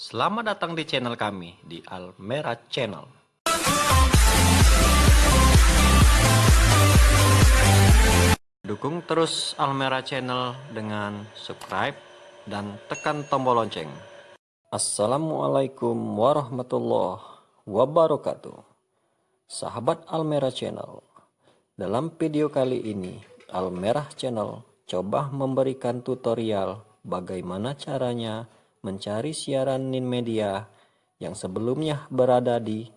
Selamat datang di channel kami di Almera Channel. Dukung terus Almera Channel dengan subscribe dan tekan tombol lonceng. Assalamualaikum warahmatullahi wabarakatuh. Sahabat Almera Channel, dalam video kali ini Almerah Channel coba memberikan tutorial bagaimana caranya mencari siaran Nin Media yang sebelumnya berada di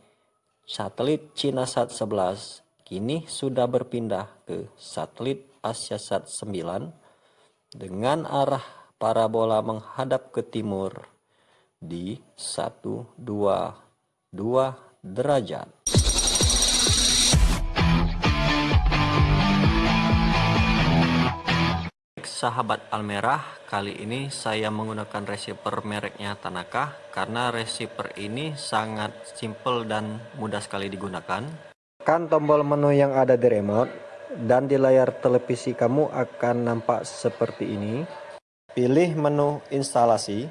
satelit CinaSat 11 kini sudah berpindah ke satelit AsiaSat 9 dengan arah parabola menghadap ke timur di 122 derajat. Sahabat Almerah, kali ini saya menggunakan receiver mereknya Tanaka karena receiver ini sangat simple dan mudah sekali digunakan. Tekan tombol menu yang ada di remote dan di layar televisi kamu akan nampak seperti ini. Pilih menu instalasi.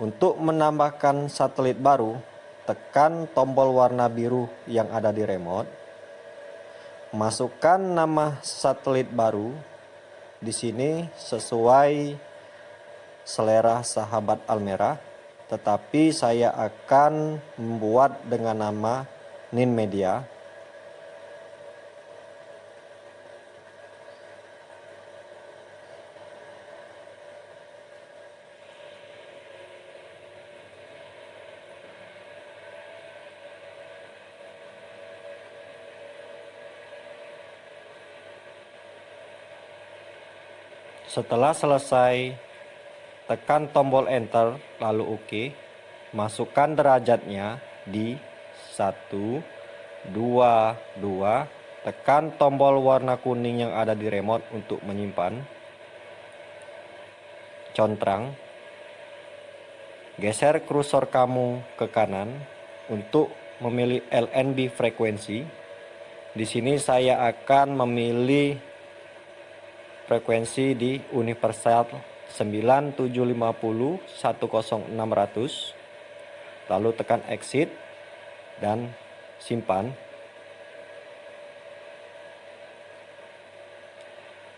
Untuk menambahkan satelit baru, tekan tombol warna biru yang ada di remote masukkan nama satelit baru di sini sesuai selera sahabat Almera tetapi saya akan membuat dengan nama Nin Media Setelah selesai, tekan tombol enter lalu OK. Masukkan derajatnya di 1, 2, 2. Tekan tombol warna kuning yang ada di remote untuk menyimpan. Contrang. Geser kursor kamu ke kanan untuk memilih LNB frekuensi. Di sini saya akan memilih frekuensi di universal 9750 10600 lalu tekan exit dan simpan.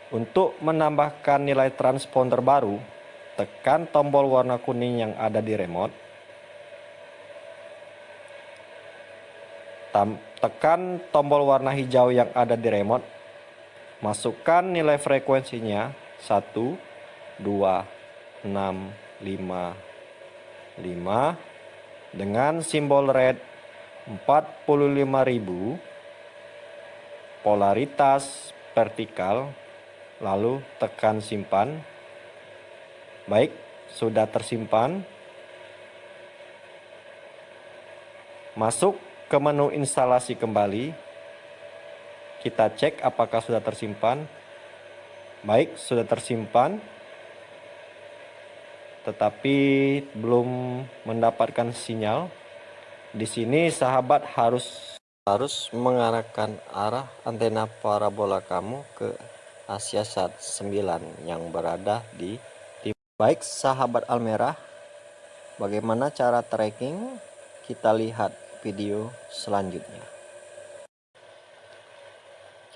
Untuk menambahkan nilai transponder baru tekan tombol warna kuning yang ada di remote. Tekan tombol warna hijau yang ada di remote Masukkan nilai frekuensinya. 1, 2, 6, 5, 5 dengan simbol red 45.000 polaritas vertikal lalu tekan simpan. Baik sudah tersimpan. Masuk ke menu instalasi kembali kita cek apakah sudah tersimpan. Baik, sudah tersimpan. Tetapi belum mendapatkan sinyal. Di sini sahabat harus harus mengarahkan arah antena parabola kamu ke Asiasat 9 yang berada di tim. Baik sahabat Almerah, bagaimana cara tracking? Kita lihat video selanjutnya.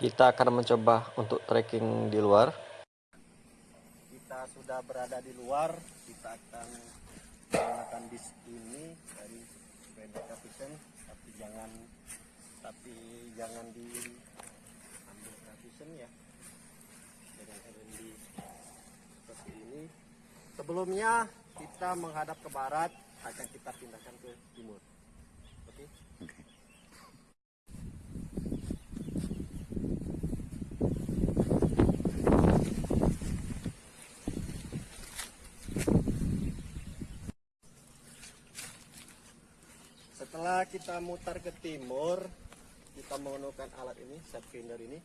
Kita akan mencoba untuk trekking di luar. Kita sudah berada di luar, kita akan menggunakan bis ini dari Benedicta Vision, tapi jangan tapi jangan di ambil vision ya dengan LND seperti ini. Sebelumnya kita menghadap ke barat, akan kita pindahkan ke timur. Oke. Okay? Setelah kita mutar ke timur kita menggunakan alat ini set finder ini.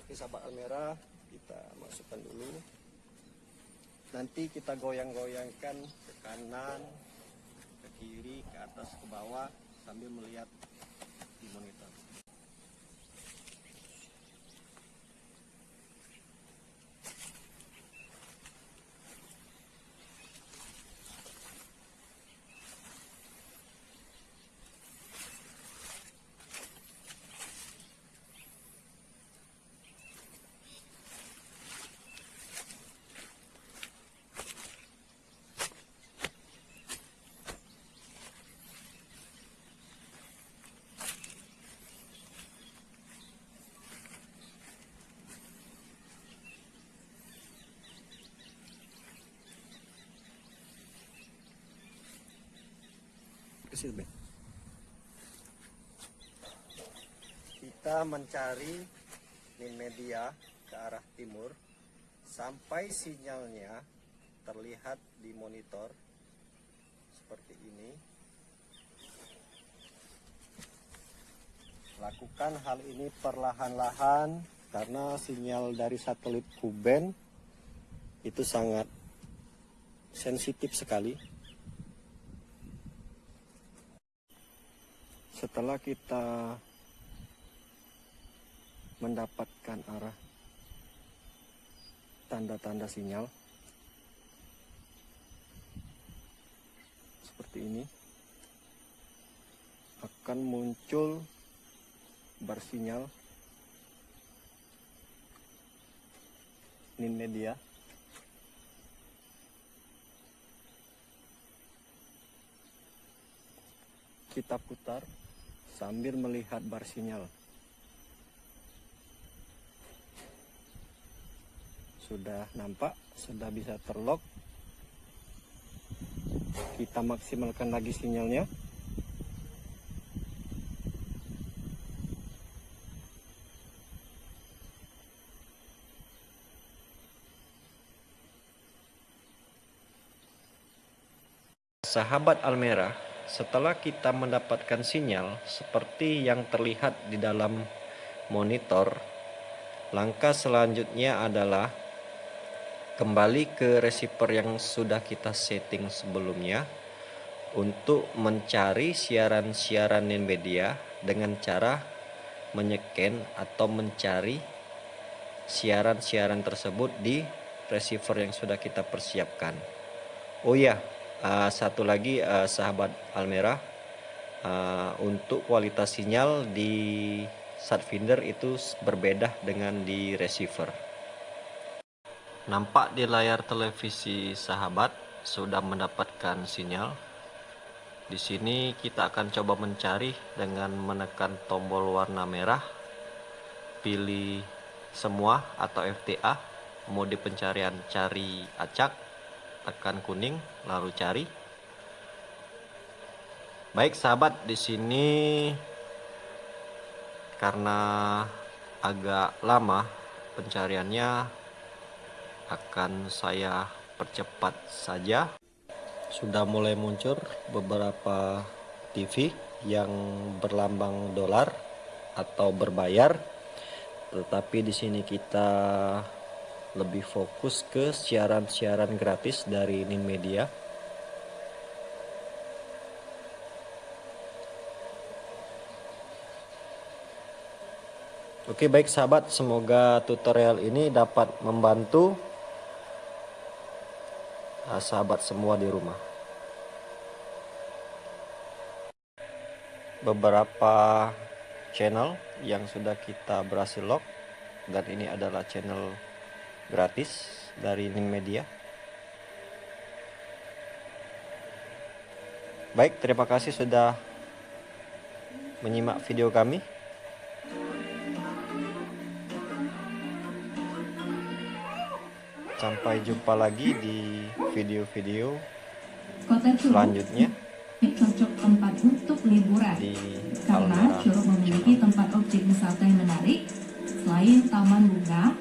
Oke sahabat almera kita masukkan dulu. Nanti kita goyang-goyangkan ke kanan ke kiri ke atas ke bawah sambil melihat di monitor situ Ben. Kita mencari min media ke arah timur sampai sinyalnya terlihat di monitor seperti ini. Lakukan hal ini perlahan-lahan karena sinyal dari satelit Kuben itu sangat sensitif sekali. Setelah kita mendapatkan arah tanda-tanda sinyal seperti ini akan muncul bar sinyal nin media. Kita putar sambil melihat bar sinyal. Sudah nampak sudah bisa terlock. Kita maksimalkan lagi sinyalnya. Sahabat Almera, setelah kita mendapatkan sinyal seperti yang terlihat di dalam monitor, langkah selanjutnya adalah kembali ke receiver yang sudah kita setting sebelumnya untuk mencari siaran-siaran media dengan cara menyeken atau mencari siaran-siaran tersebut di receiver yang sudah kita persiapkan. Oh ya, uh, satu lagi uh, sahabat Almera uh, untuk kualitas sinyal di Satfinder itu berbeda dengan di receiver. Nampak di layar televisi sahabat sudah mendapatkan sinyal. Di sini kita akan coba mencari dengan menekan tombol warna merah. Pilih semua atau FTA mode pencarian cari acak tekan kuning lalu cari. Baik sahabat di sini karena agak lama pencariannya akan saya percepat saja. Sudah mulai muncul beberapa TV yang berlambang dolar atau berbayar tetapi di sini kita lebih fokus ke siaran-siaran gratis dari Nin Media. Oke baik sahabat, semoga tutorial ini dapat membantu ah, sahabat semua di rumah. Beberapa channel yang sudah kita berhasil lock dan ini adalah channel gratis dari Ning Media. Baik, terima kasih sudah menyimak video kami. Sampai jumpa lagi di video-video selanjutnya. Cocok tempat untuk liburan. Di Karena Curug memiliki tempat objek wisata yang menarik selain taman bunga.